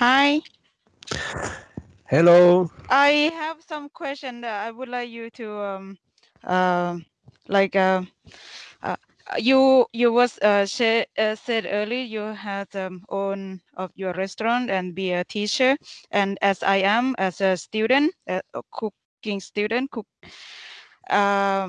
Hi. Hello. I have some question that I would like you to um uh, like uh, uh you you was uh, uh, said earlier you had um, own of your restaurant and be a teacher and as I am as a student a cooking student cook uh,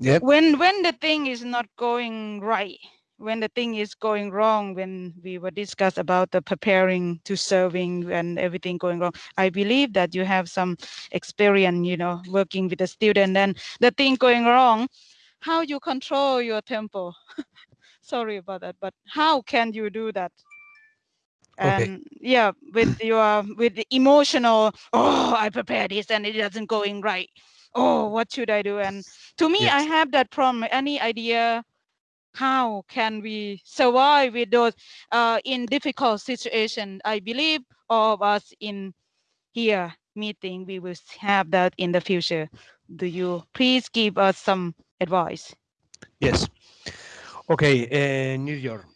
Yep. when when the thing is not going right when the thing is going wrong when we were discussed about the preparing to serving and everything going wrong i believe that you have some experience you know working with a student. And the thing going wrong how you control your tempo. Sorry about that but how can you do that? Okay. and yeah with your with the emotional oh i prepared this and it doesn't going right. Oh what should i do? And to me i have that problem any idea how can we survive with those uh, in difficult situation i believe all of us in here meeting we will have that in the future do you please give us some advice Yes. Okay, uh, New York.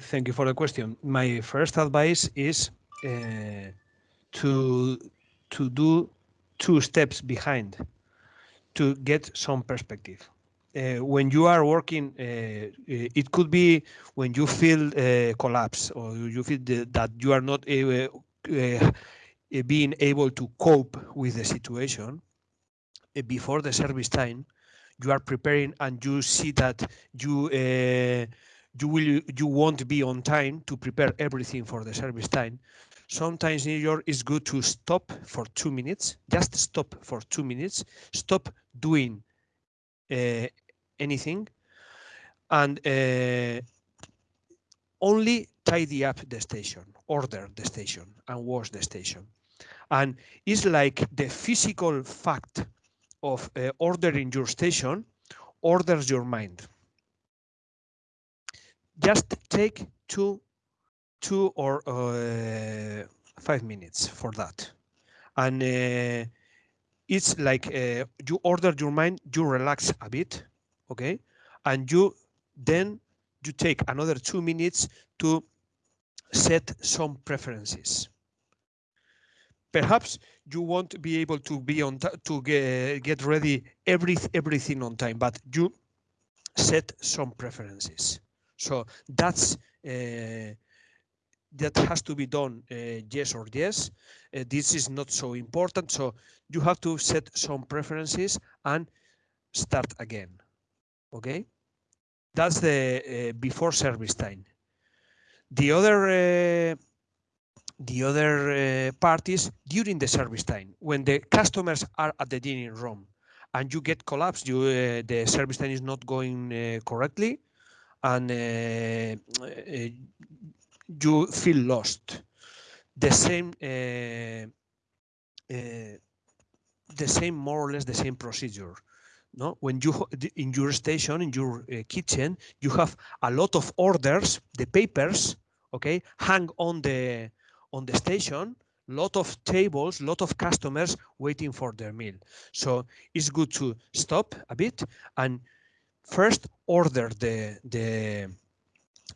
Thank you for the question. My first advice is uh, to to do two steps behind to get some perspective. Uh, when you are working, uh, uh, it could be when you feel uh, collapse or you feel the, that you are not uh, being able to cope with the situation before the service time you are preparing and you see that you you will you won't be on time to prepare everything for the service time. Sometimes new york is good to stop for two minutes just stop for two minutes stop doing uh, anything and uh, only tidy up the station order the station and wash the station and it's like the physical fact of uh, ordering your station orders your mind. Just take two, two or uh, five minutes for that, and uh, it's like uh, you order your mind, you relax a bit, okay, and you then you take another two minutes to set some preferences. Perhaps you won't be able to be on to get, get ready every everything on time but you set some preferences. So that's uh, that has to be done uh, yes or yes. Uh, this is not so important so you have to set some preferences and start again okay that's the uh, before service time. The other uh, the other uh, parties during the service time when the customers are at the dining room and you get collapsed you the service time is not going correctly and you feel lost. The same the same more or less the same procedure no? When you in your station in your eh, kitchen you have a lot of orders the papers okay hang on the on the station lot of tables lot of customers waiting for their meal. So it's good to stop a bit and first order the the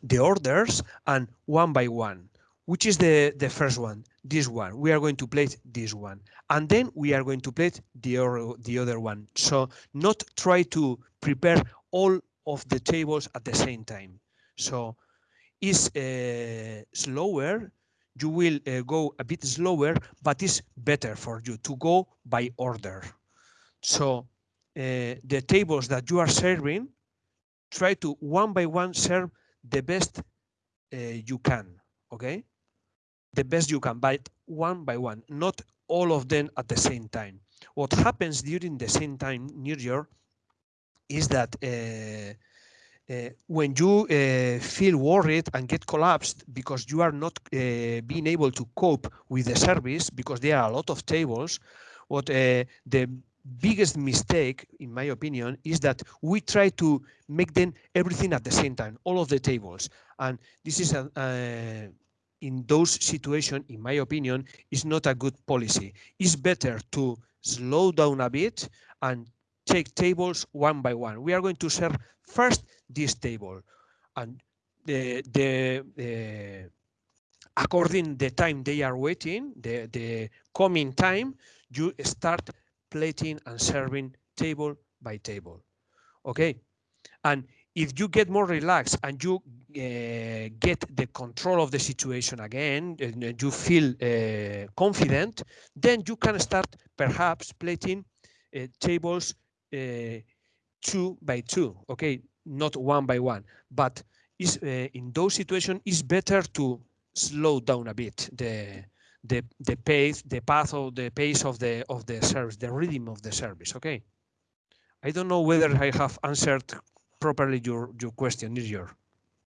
the orders and one by one. Which is the the first one this one. We are going to plate this one. And then we are going to plate the other the other one. So not try to prepare all of the tables at the same time. So is uh, slower. You will uh, go a bit slower, but it's better for you to go by order. So uh, the tables that you are serving, try to one by one serve the best uh, you can, okay? The best you can, but one by one, not all of them at the same time. What happens during the same time, New Year is that uh, uh, when you uh, feel worried and get collapsed because you are not uh, being able to cope with the service because there are a lot of tables, what uh, the biggest mistake, in my opinion, is that we try to make them everything at the same time, all of the tables. And this is a, in those situations, in my opinion, is not a good policy. It's better to slow down a bit and take tables one by one. We are going to serve first this table and the the according the time they are waiting, the, the coming time, you start plating and serving table by table. Okay. And if you get more relaxed and you uh, get the control of the situation again, and you feel uh, confident, then you can start perhaps plating uh, tables two by two, okay, not one by one. But is in those situations, it's better to slow down a bit the the the pace, the path of the pace of the of the service, the rhythm of the service. Okay. I don't know whether I have answered properly your your question, is your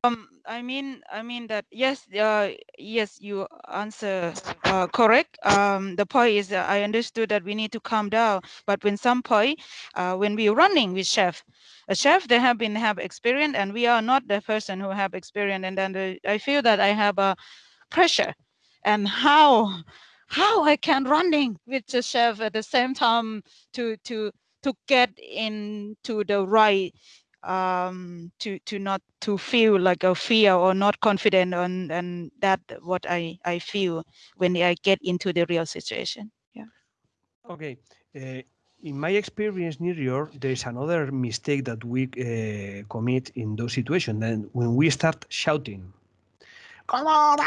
um i mean i mean that yes uh yes you answer uh, correct. Um the point is uh, i understood that we need to calm down but when some point uh when we're running with chef a chef they have been have experience and we are not the person who have experience and then the, i feel that i have a pressure. And how how i can running with the chef at the same time to to to get into the right um, to to not to feel like a fear or not confident on and that what I I feel when I get into the real situation. Yeah. Okay. Uh, in my experience, Nirjor, there is another mistake that we uh, commit in those situations. Then when we start shouting, "Come on!"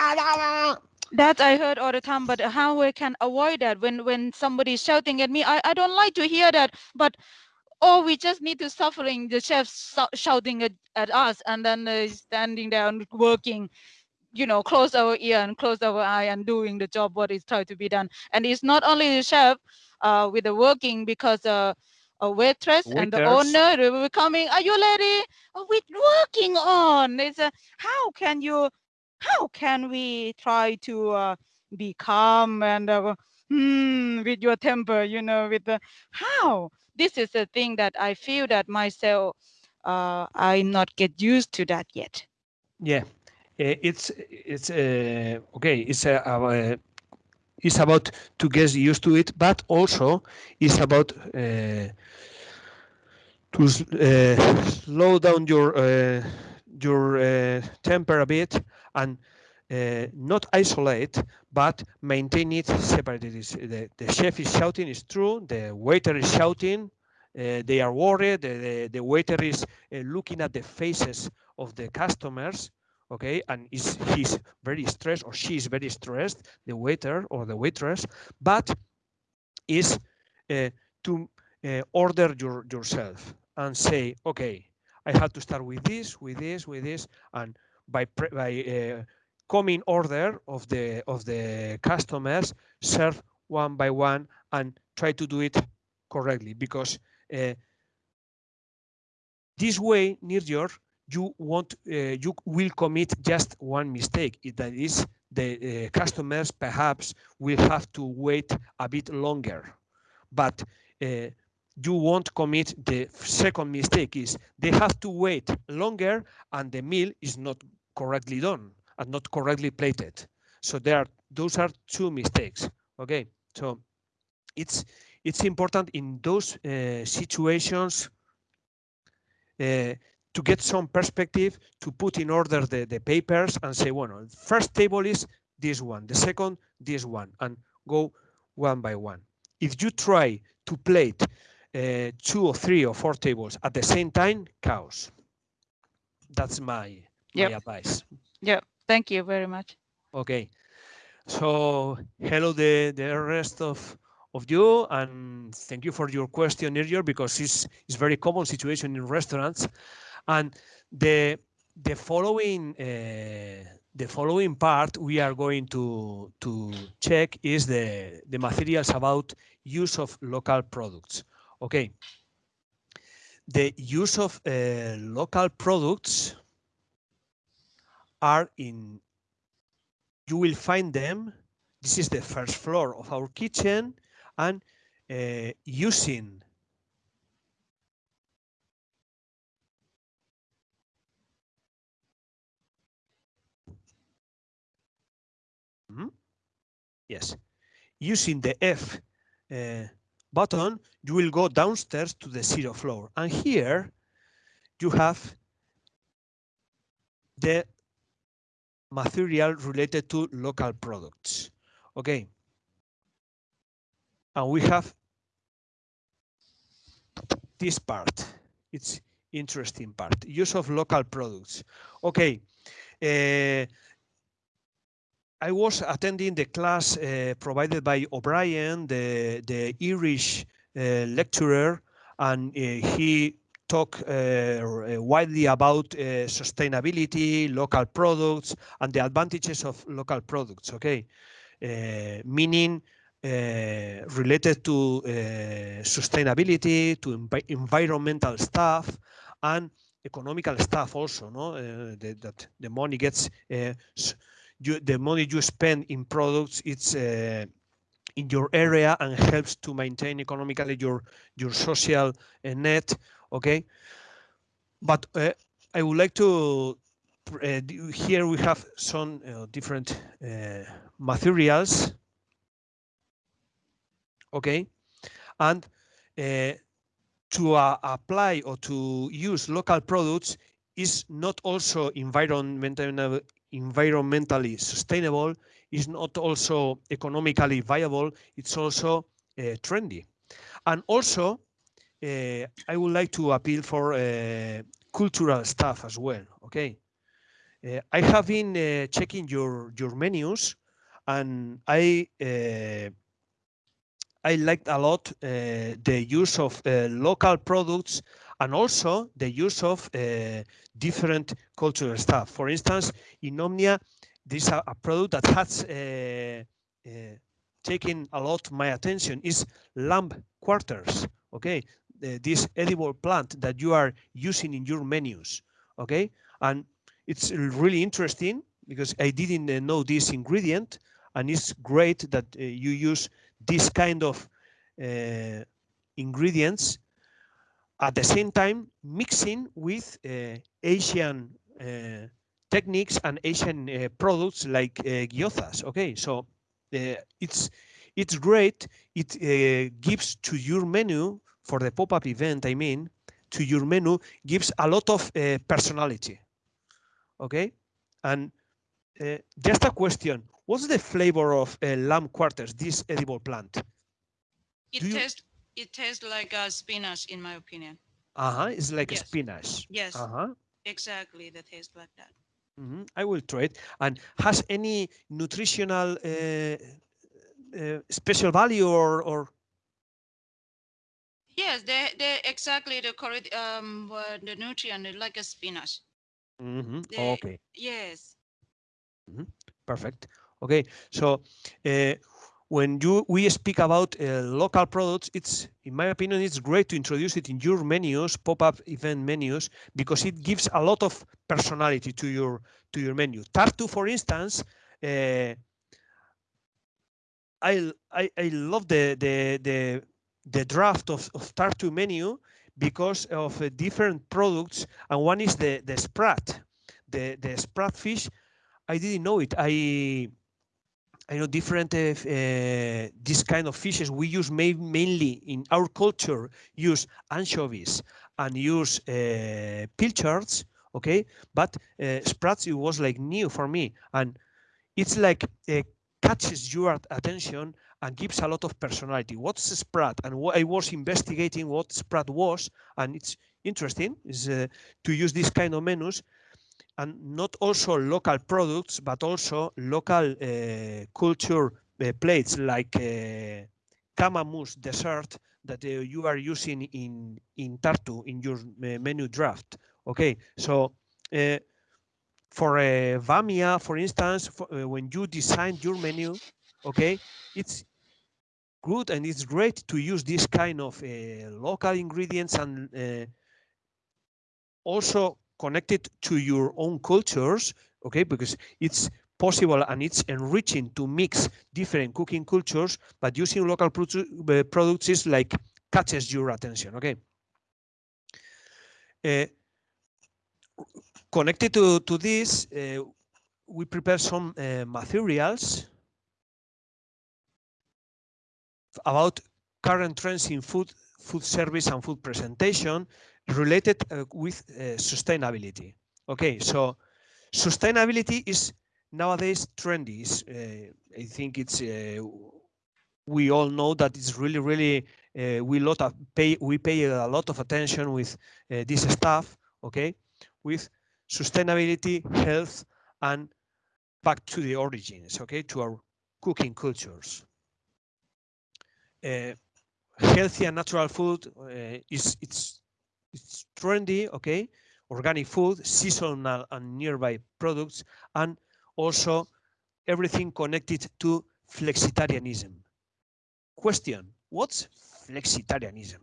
That I heard all the time, but how we can avoid that when when somebody's shouting at me? I I don't like to hear that, but or we just need to suffering the chef shouting at, at us and then uh, standing there and working you know close our ear and close our eye and doing the job what is trying to be done. And it's not only the chef uh, with the working because uh, a waitress Waiters. and the owner they were coming are you ready? Oh, we working on. It's a, how can you how can we try to uh, be calm and uh, hmm, with your temper you know with the how this is the thing that I feel that myself, uh, I not get used to that yet. Yeah, eh, it's it's uh, okay. It's uh, uh, it's about to get used to it, but also it's about uh, to uh, slow down your uh, your temper a bit and uh, not isolate, but maintain it separated. The, the chef is shouting, it's true. The waiter is shouting, uh, they are worried. The, the, the waiter is uh, looking at the faces of the customers, okay, and is he's very stressed or she is very stressed, the waiter or the waitress, but is uh, to uh, order your, yourself and say, okay, I have to start with this, with this, with this, and by by uh, coming order of the of the customers serve one by one and try to do it correctly because uh, this way near your you want uh, you will commit just one mistake. That is the uh, customers perhaps will have to wait a bit longer. But you won't commit the second mistake is they have to wait longer and the meal is not correctly done and not correctly plated. So there are those are two mistakes. Okay, so it's it's important in those uh, situations uh, to get some perspective to put in order the, the papers and say, well, first table is this one, the second, this one, and go one by one. If you try to plate uh, two or three or four tables at the same time, chaos. That's my, yep. my advice. Yeah. Thank you very much. Okay. So hello the, the rest of of you and thank you for your question earlier because it's it's very common situation in restaurants and the the following uh, the following part we are going to to check is the the materials about use of local products okay the use of uh, local products are in, you will find them. This is the first floor of our kitchen and uh, using hmm? Yes, using the F uh, button, you will go downstairs to the zero floor. And here you have the material related to local products. Okay. And we have this part. It's interesting part. Use of local products. Okay. Uh, I was attending the class uh, provided by O'Brien, the, the Irish uh, lecturer, and he talked uh, widely about uh, sustainability, local products, and the advantages of local products, okay? Uh, meaning related to sustainability, to env environmental stuff, and economical stuff also, no? The, that the money gets you, the money you spend in products, it's uh, in your area and helps to maintain economically your your social uh, net. Okay, but uh, I would like to uh, here we have some uh, different uh, materials. Okay, and to apply or to use local products is not also environmental environmentally sustainable, is not also economically viable, it's also uh, trendy. And also, uh, I would like to appeal for uh, cultural stuff as well, okay? Uh, I have been checking your, your menus and I I liked a lot the use of local products and also the use of different cultural stuff. For instance, in Omnia, this a, a product that has taken a lot my attention is lamb quarters. Okay, this edible plant that you are using in your menus. Okay, and it's really interesting because I didn't know this ingredient, and it's great that uh, you use this kind of uh, ingredients at the same time mixing with uh, Asian uh, techniques and Asian uh, products like gyozas. Okay, so it's it's great. It gives to your menu for the pop-up event. I mean, to your menu gives a lot of personality. Okay, and uh, just a question. What's the flavor of uh, lamb quarters, this edible plant? It tastes it tastes like a spinach, in my opinion. Uh-huh, it's like yes. a spinach. Yes, uh-huh. exactly, the taste like that. Mm -hmm. I will try it. And has any nutritional uh, uh, special value or, or? Yes, they they exactly the correct um the nutrient like a spinach. Mm -hmm. okay. Yes. Mm -hmm. Perfect. Okay, so uh, when you we speak about uh, local products, it's in my opinion, it's great to introduce it in your menus, pop-up event menus, because it gives a lot of personality to your to your menu. Tartu, for instance, uh, I, I I love the the the the draft of, of Tartu menu because of uh, different products, and one is the the sprat, the the sprat fish. I didn't know it. I I know different uh, uh, this kind of fishes we use ma mainly in our culture use anchovies and use uh, pilchards okay but uh, sprats it was like new for me and it's like uh, catches your attention and gives a lot of personality what's sprat and i was investigating what sprat was and it's interesting is uh, to use this kind of menus and not also local products, but also local uh, culture uh, plates like uh, dessert that uh, you are using in in Tartu in your uh, menu draft. Okay, so uh, for Vamia, for instance, for, when you design your menu, okay, it's good and it's great to use this kind of local ingredients and also connected to your own cultures, okay, because it's possible and it's enriching to mix different cooking cultures, but using local uh, products is like catches your attention, okay? Uh, connected to, to this, uh, we prepare some uh, materials about current trends in food, food service and food presentation, related uh, with uh, sustainability. Okay, so sustainability is nowadays trendy uh, i think it's uh, we all know that it's really really uh, we lot of pay we pay a lot of attention with uh, this stuff okay with sustainability health and back to the origins okay to our cooking cultures healthy and natural food uh, is it's it's trendy okay? Organic food seasonal and nearby products and also everything connected to flexitarianism. Question what's flexitarianism?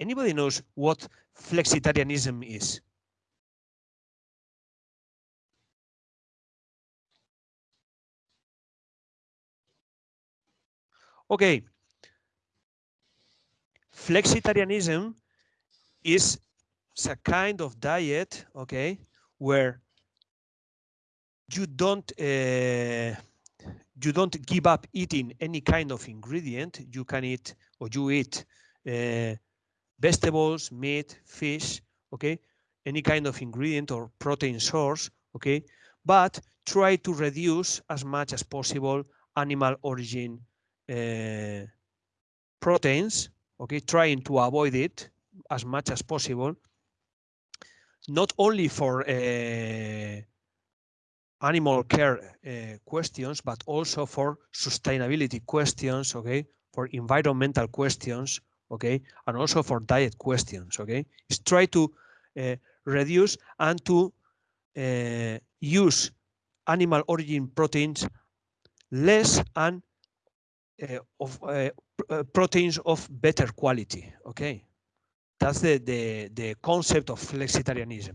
Anybody knows what flexitarianism is. Okay. Flexitarianism is a kind of diet okay where you don't uh, you don't give up eating any kind of ingredient. You can eat or you eat uh, vegetables meat fish okay? Any kind of ingredient or protein source okay? But try to reduce as much as possible animal origin uh, proteins okay? Trying to avoid it as much as possible. Not only for uh, animal care uh, questions but also for sustainability questions okay? For environmental questions okay and also for diet questions okay is try to uh, reduce and to uh, use animal origin proteins less and uh, of proteins of better quality okay that's the the, the concept of flexitarianism.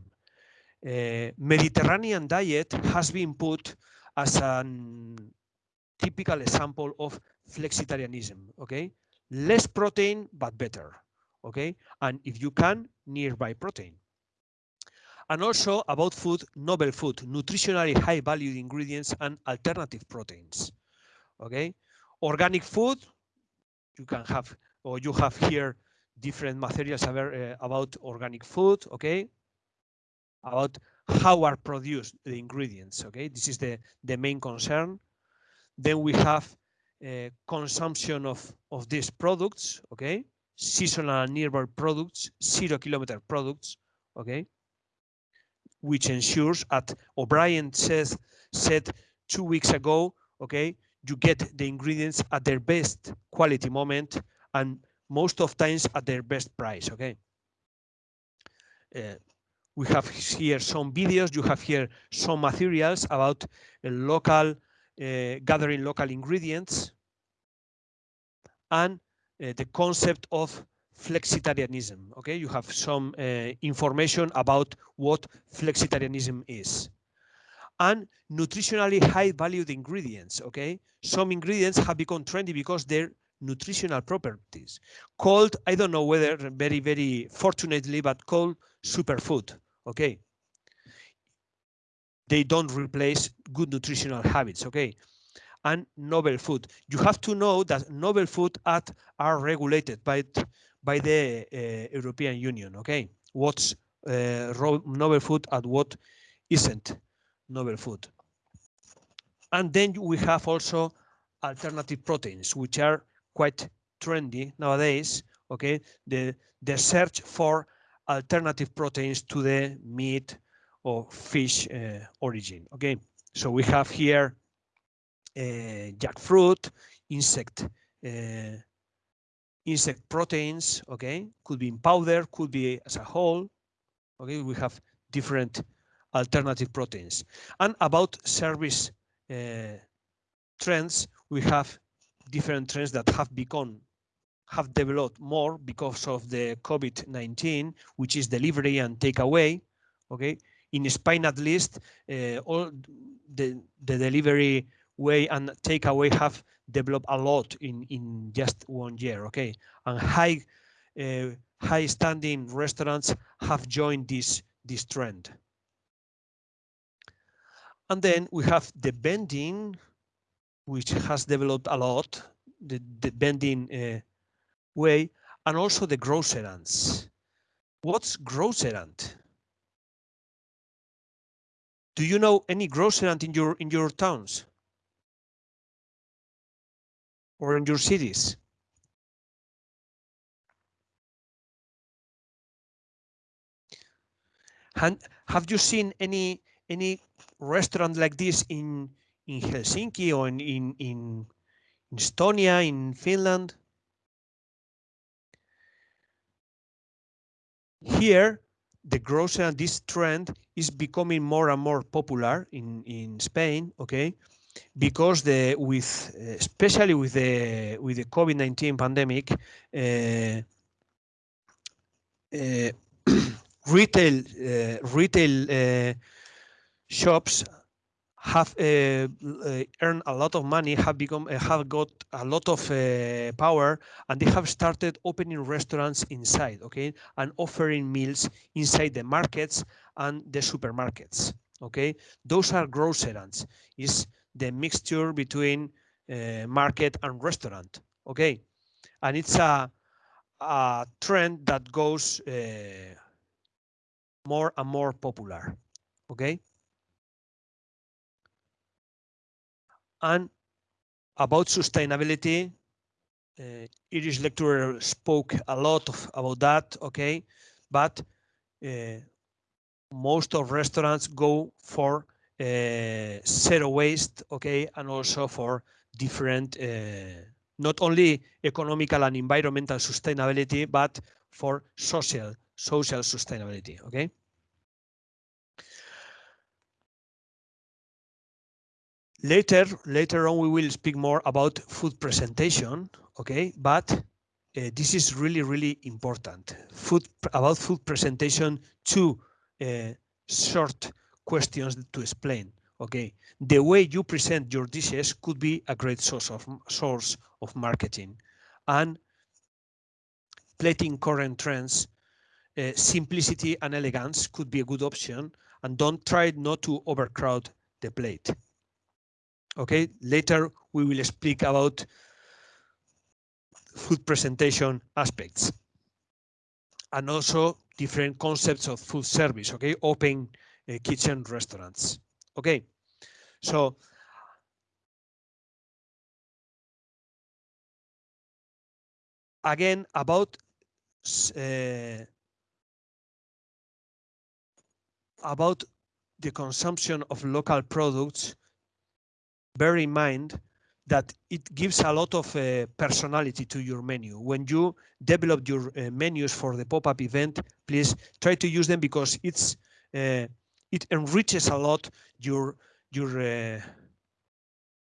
Mediterranean diet has been put as a typical example of flexitarianism okay less protein but better okay? And if you can nearby protein. And also about food novel food nutritionally high valued ingredients and alternative proteins okay? Organic food you can have or you have here different materials about, uh, organic food okay? About how are produced the ingredients okay? This is the the main concern. Then we have consumption of, of these products, okay? Seasonal nearby products, zero kilometer products, okay? Which ensures, at O'Brien says, said two weeks ago, okay, you get the ingredients at their best quality moment and most of times at their best price, okay? Uh, we have here some videos, you have here some materials about local uh, gathering local ingredients, and uh, the concept of flexitarianism. Okay, you have some uh, information about what flexitarianism is. And nutritionally high valued ingredients. Okay, some ingredients have become trendy because they're nutritional properties called, I don't know whether very, very fortunately, but called superfood. Okay, they don't replace good nutritional habits, okay? And novel food. You have to know that novel food at, are regulated by, by the uh, European Union, okay? What's uh, novel food and what isn't novel food. And then we have also alternative proteins, which are quite trendy nowadays, okay? The, the search for alternative proteins to the meat, or fish uh, origin. Okay, so we have here jackfruit, insect uh, insect proteins. Okay, could be in powder, could be as a whole. Okay, we have different alternative proteins. And about service uh, trends, we have different trends that have become have developed more because of the COVID-19, which is delivery and takeaway. Okay, in Spain at least, uh, all the, the delivery way and takeaway have developed a lot in, in just one year, okay? And high, uh, high standing restaurants have joined this, this trend. And then we have the vending, which has developed a lot the, the vending uh, way, and also the grocerants. What's grocerant? Do you know any grocerant in your in your towns or in your cities? have you seen any any restaurant like this in in Helsinki or in in, in Estonia, in Finland? Here, the grocery and this trend is becoming more and more popular in in Spain. Okay, because the with especially with the with the COVID-19 pandemic, uh, uh, retail uh, retail uh, shops have uh, earned a lot of money, have become have got a lot of power, and they have started opening restaurants inside, okay, and offering meals inside the markets and the supermarkets. Okay, those are grocerants. Is the mixture between market and restaurant. Okay, and it's a a trend that goes uh, more and more popular. Okay. And about sustainability, uh, Irish lecturer spoke a lot of, about that. Okay, but uh, most of restaurants go for uh, zero waste. Okay, and also for different, uh, not only economical and environmental sustainability, but for social social sustainability, okay? Later, later on, we will speak more about food presentation, okay? But uh, this is really, really important. Food about food presentation, two uh, short questions to explain. Okay, the way you present your dishes could be a great source of source of marketing, and plating current trends uh, simplicity and elegance could be a good option and don't try not to overcrowd the plate. Okay, later we will speak about food presentation aspects and also different concepts of food service, okay, open kitchen restaurants. Okay, so again about uh, about the consumption of local products, bear in mind that it gives a lot of uh, personality to your menu. When you develop your uh, menus for the pop-up event, please try to use them because it's it enriches a lot your your uh,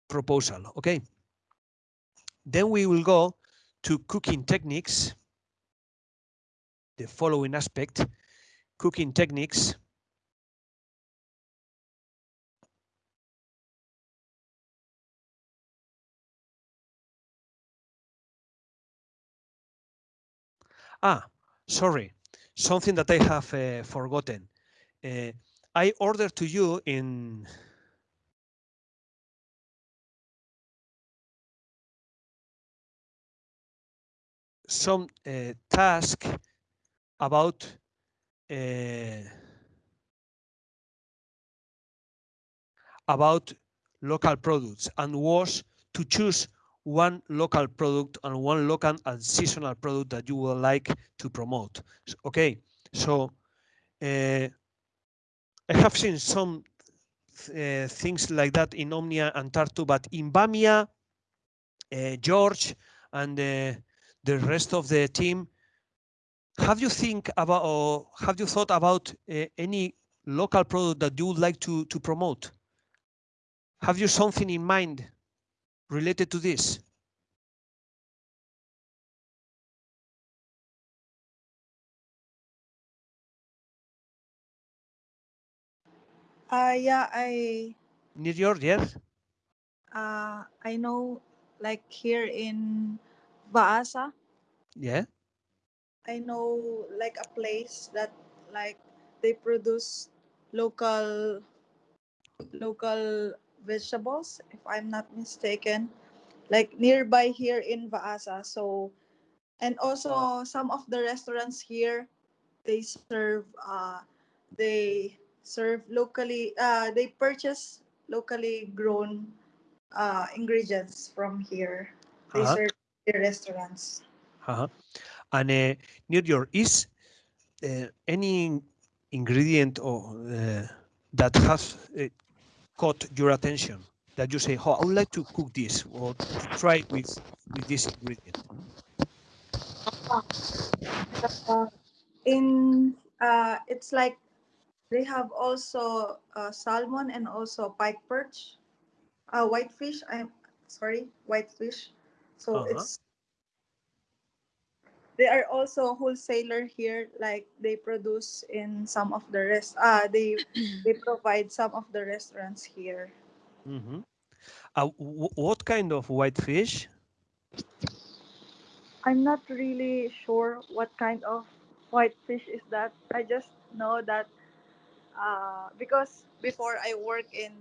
proposal. Okay. Then we will go to cooking techniques. The following aspect, cooking techniques. Ah, sorry, something that I have uh, forgotten. Uh, I order to you in some uh, task about uh, about local products and was to choose one local product and one local and seasonal product that you would like to promote. Okay, so uh, I have seen some uh, things like that in Omnia and Tartu, but in Vamia, uh, George and uh, the rest of the team, have you think about or have you thought about any local product that you would like to to promote? Have you something in mind related to this? Uh, yeah, I. New York, yes. Uh, I know, like here in Vaasa. Yeah. I know like a place that like they produce local local vegetables if i'm not mistaken like nearby here in Vaasa. So, and also some of the restaurants here, they serve, uh, they serve locally, uh, they purchase locally grown uh, ingredients from here. They Uh-huh. serve the restaurants. Uh-huh. And uh, near your is uh, any ingredient or uh, that has uh, caught your attention that you say, "Oh, I would like to cook this or try with with this ingredient." Uh, in uh, it's like they have also uh, salmon and also pike perch, uh, whitefish. I'm sorry, whitefish. So Uh-huh. it's they are also wholesaler here. Like they produce in some of the rest. Uh, they they provide some of the restaurants here. hmm Uh, wh- what kind of whitefish? I'm not really sure what kind of whitefish is that. I just know that uh, because before I work in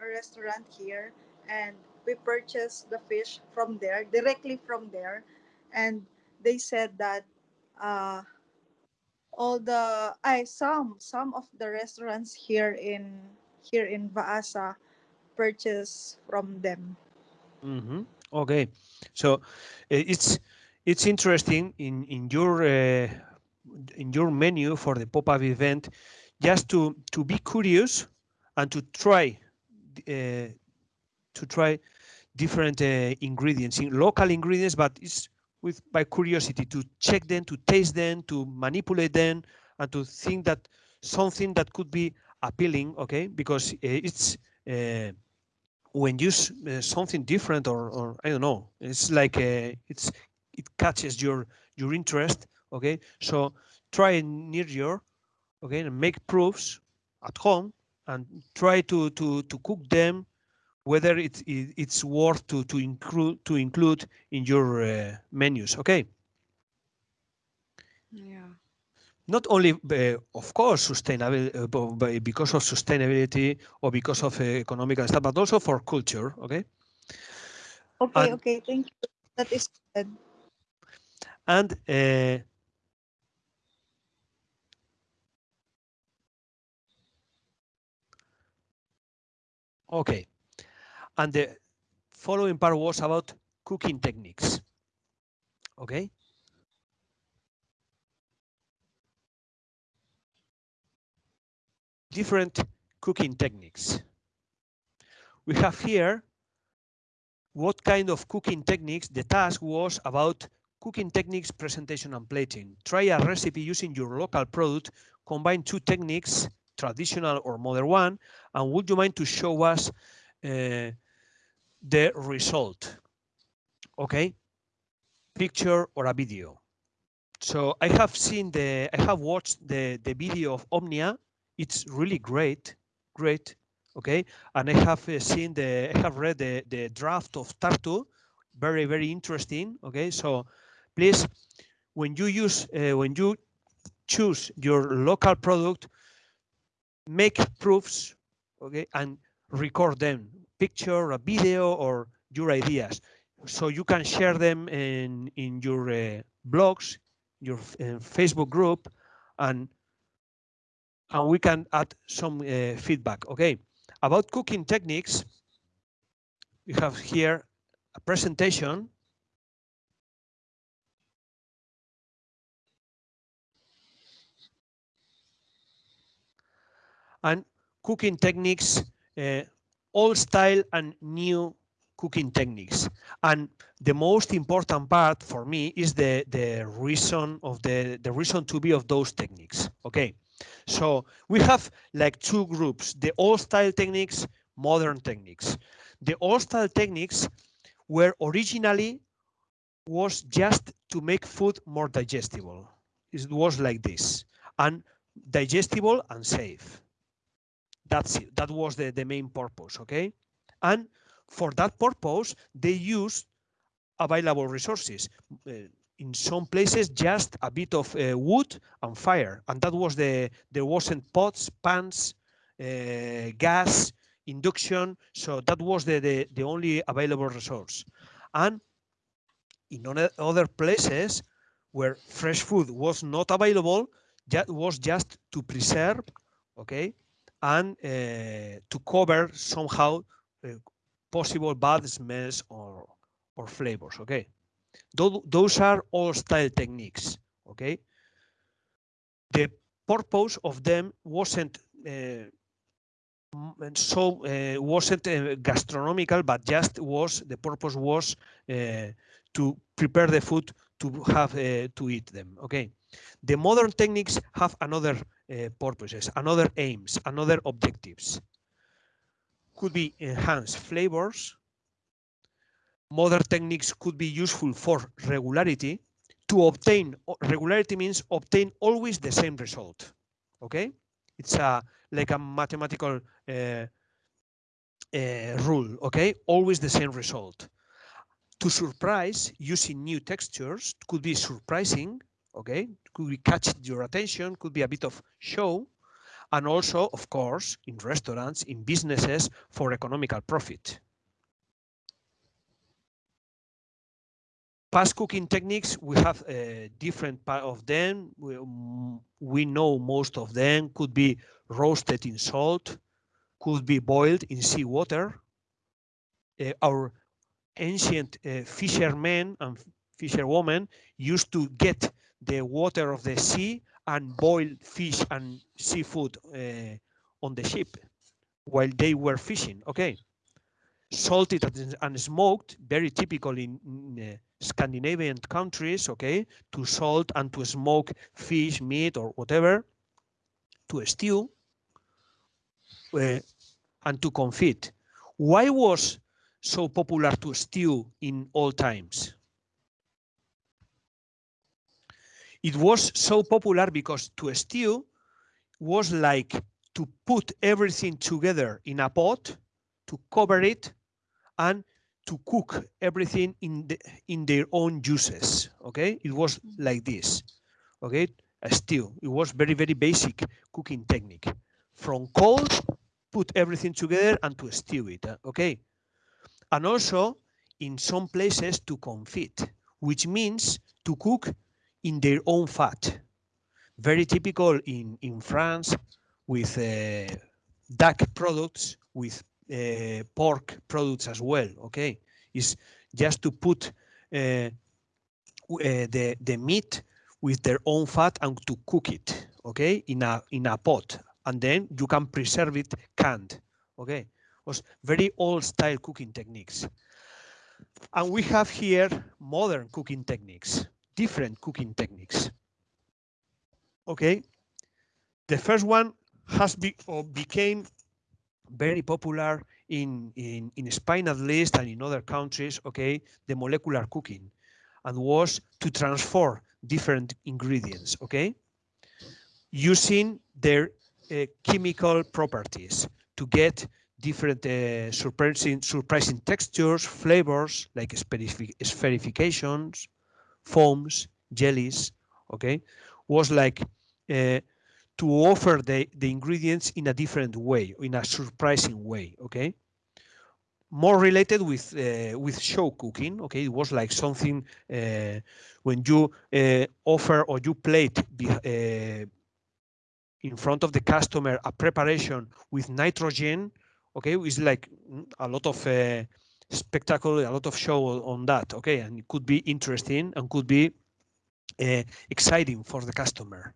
a restaurant here and we purchased the fish from there directly from there and they said that uh, all the I some some of the restaurants here in here in Vaasa purchase from them. hmm Okay, so it's it's interesting in in your uh, in your menu for the pop-up event, just to to be curious and to try uh, to try different uh, ingredients, in local ingredients, but it's with by curiosity to check them, to taste them, to manipulate them, and to think that something that could be appealing. Okay, because uh, it's. Uh, when you uh, something different or, or I don't know, it's like uh, it's it catches your your interest. Okay, so try near your okay and make proofs at home and try to to to cook them whether it's it, it's worth to to include to include in your uh, menus. Okay. Yeah. not only uh, of course sustainable uh, because of sustainability or because of uh, economic stuff but also for culture okay Okay, And- okay, thank you. That is good. and okay. And the following part was about cooking techniques. Okay? Different cooking techniques. We have here what kind of cooking techniques the task was about cooking techniques presentation and plating. Try a recipe using your local product. Combine two techniques traditional or modern one and would you mind to show us uh, the result? Okay picture or a video? So i have seen the i have watched the the video of omnia. It's really great great okay and i have uh, seen the i have read the the draft of tartu. Very very interesting okay so please when you use uh, when you choose your local product make proofs okay and record them picture a video or your ideas. So you can share them in in your uh, blogs your uh, facebook group and and we can add some uh, feedback okay? About cooking techniques we have here a presentation and cooking techniques, uh, old style and new cooking techniques. And the most important part for me is the, the reason of the, the reason to be of those techniques. Okay. So we have like two groups, the old style techniques, modern techniques. The old style techniques were originally was just to make food more digestible. It was like this and digestible and safe that's it. That was the, the main purpose, okay? And for that purpose, they used available resources. Uh, in some places, just a bit of uh, wood and fire, and that was the. There wasn't pots, pans, uh, gas, induction. So that was the, the the only available resource. And in other- places where fresh food was not available, that was just to preserve, okay, and uh, to cover somehow uh, possible bad smells or or flavors. Okay, Tho- those are all style techniques. Okay, the purpose of them wasn't and so uh, wasn't uh, gastronomical, but just was the purpose was uh, to prepare the food to have to eat them. Okay, the modern techniques have another uh, purposes, another aims, another objectives. Could be enhance flavors. Modern techniques could be useful for regularity. To obtain regularity means obtain always the same result. Okay, it's a like a mathematical uh, uh, rule. Okay, always the same result. To surprise using new textures could be surprising. Okay, could catch your attention. Could be a bit of show, and also, of course, in restaurants, in businesses for economical profit. Past cooking techniques, we have uh, different part of them. We, mm, we know most of them could be roasted in salt, could be boiled in seawater. Uh, our ancient uh, fishermen and fisherwomen used to get the water of the sea and boiled fish and seafood uh, on the ship while they were fishing. Okay. Salted and- smoked, very typical in, in, uh, Scandinavian countries, okay, to salt and to smoke fish, meat, or whatever, to stew, uh, and to confit. Why was so popular to stew in all times? It was so popular because to stew was like to put everything together in a pot, to cover it, and to cook everything in the in their own juices. Okay, it was like this. Okay, a stew. It was very very basic cooking technique. From cold, put everything together and to stew it. uh, Okay, and also in some places to confit, which means to cook in their own fat. Very typical in in France with uh, duck products with uh, pork products as well. Okay, is just to put uh, uh, the the meat with their own fat and to cook it. Okay, in a in a pot, and then you can preserve it canned. Okay, was very old style cooking techniques. And we have here modern cooking techniques, different cooking techniques. Okay, the first one has be or became very popular in, in, in Spain at least and in other countries, okay, the molecular cooking and was to transform different ingredients, okay, using their uh, chemical properties to get different uh, surprising, surprising textures, flavors like spherifications, foams, jellies, okay, was like uh, to offer the, the ingredients in a different way, in a surprising way, okay? More related with uh, with show cooking, okay? It was like something uh, when you uh, offer or you plate uh, in front of the customer a preparation with nitrogen, okay? It's like mm, a lot of spectacle, a lot of show on that, okay? And it could be interesting and could be uh, exciting for the customer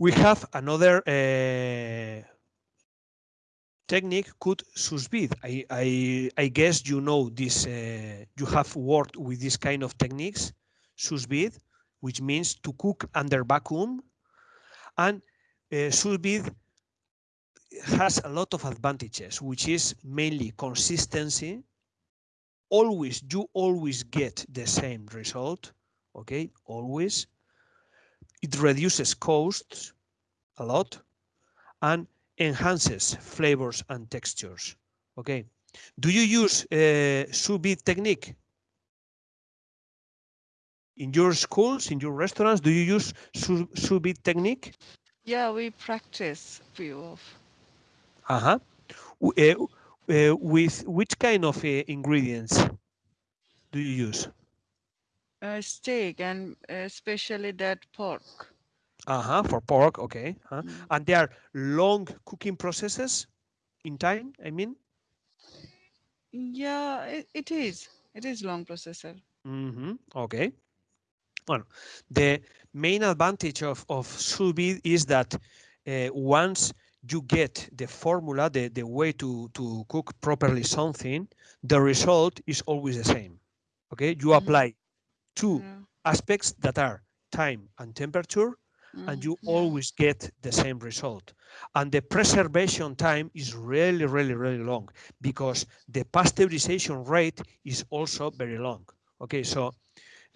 we have another uh, technique sous vide. I, I, I guess you know this, uh, you have worked with this kind of techniques, vide, which means to cook under vacuum. And uh, has a lot of advantages, which is mainly consistency. Always, you always get the same result, okay, always it reduces costs a lot and enhances flavors and textures. Okay. Do you use uh, sous vide technique? In your schools, in your restaurants, do you use sous sous vide technique? Yeah, we practice few of. Uh-huh. Uh, with which kind of uh, ingredients do you use? Uh, steak and especially that pork. Uh-huh, for pork, okay. Huh? Mm. And there are long cooking processes in time, I mean? Yeah, it, it is. It is long processor. Mm -hmm. Okay. Well, the main advantage of, of sous vide is that uh, once you get the formula, the, the way to, to cook properly something, the result is always the same. Okay, you Mhm. apply two aspects that are time and temperature, and Mm, you yeah. always get the same result. And the preservation time is really, really, really long because the pasteurization rate is also very long. Okay, so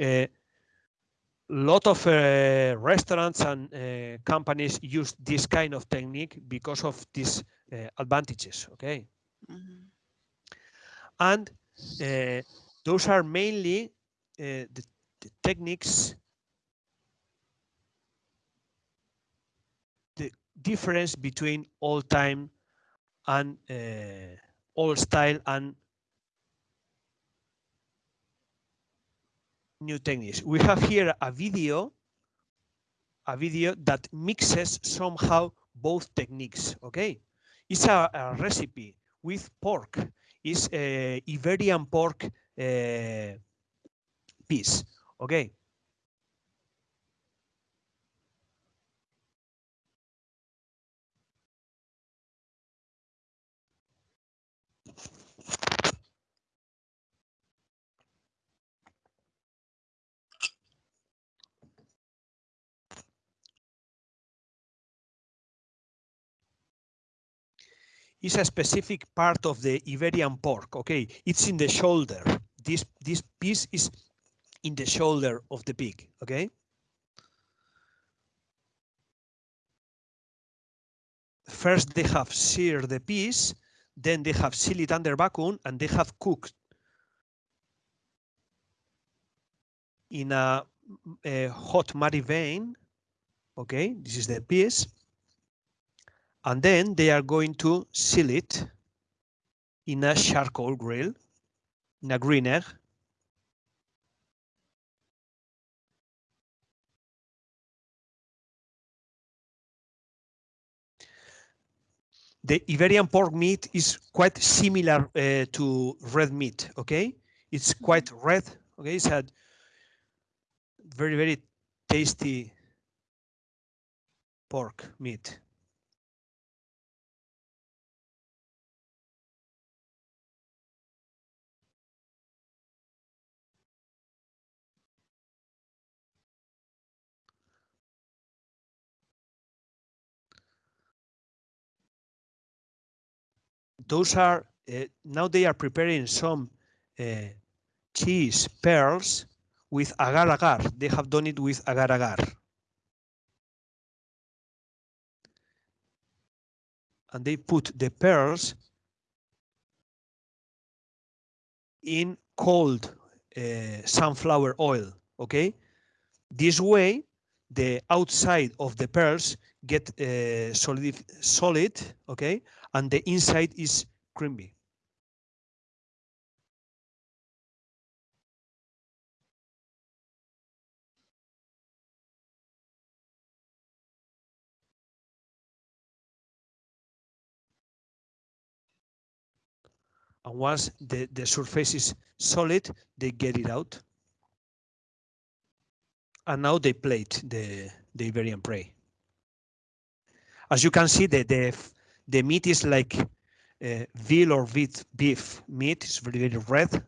a lot of uh, restaurants and uh, companies use this kind of technique because of these uh, advantages. Okay, Mhm. and uh, those are mainly uh, the, the techniques the difference between old time and uh, old style and new techniques. We have here a video, a video that mixes somehow both techniques. Okay, it's a, a recipe with pork. It's a Iberian pork uh, piece. Okay. Is a specific part of the Iberian pork. Okay, it's in the shoulder. This this piece is in the shoulder of the pig. Okay. First, they have seared the piece, then they have sealed it under vacuum, and they have cooked in a, a hot vein. Okay, this is the piece and then they are going to seal it in a charcoal grill, in a greener. The Iberian pork meat is quite similar uh, to red meat, okay? It's quite red, okay? It's a very, very tasty pork meat. Those are uh, now they are preparing some uh, cheese pearls with agar agar. They have done it with agar agar. And they put the pearls in cold uh, sunflower oil. Okay, this way the outside of the pearls get solid, solid. Okay, and the inside is creamy. And once the, the surface is solid, they get it out. And now they plate the, the Iberian prey. As you can see, the, the, the meat is like uh, veal or beef, meat. Very, very red.